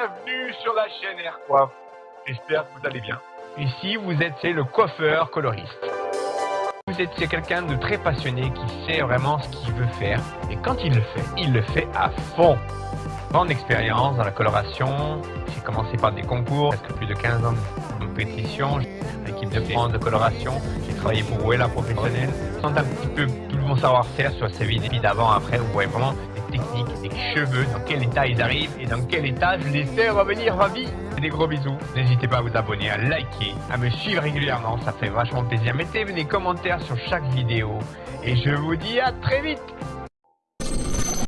Bienvenue sur la chaîne Aircoiffe. J'espère que vous allez bien. Ici, vous êtes c'est le coiffeur coloriste. Vous êtes c'est quelqu'un de très passionné qui sait vraiment ce qu'il veut faire. Et quand il le fait, il le fait à fond. Grande expérience dans la coloration. J'ai commencé par des concours, presque plus de 15 ans de compétition. L'équipe de France de coloration. J'ai travaillé pour Wella Professionnel. Sans un petit peu tout mon savoir-faire sur ces vidéos d'avant, après, vous voyez vraiment techniques, des cheveux, dans quel état ils arrivent et dans quel état je les fais revenir ravis. Des gros bisous. N'hésitez pas à vous abonner, à liker, à me suivre régulièrement, ça fait vachement plaisir. Mettez des commentaires sur chaque vidéo et je vous dis à très vite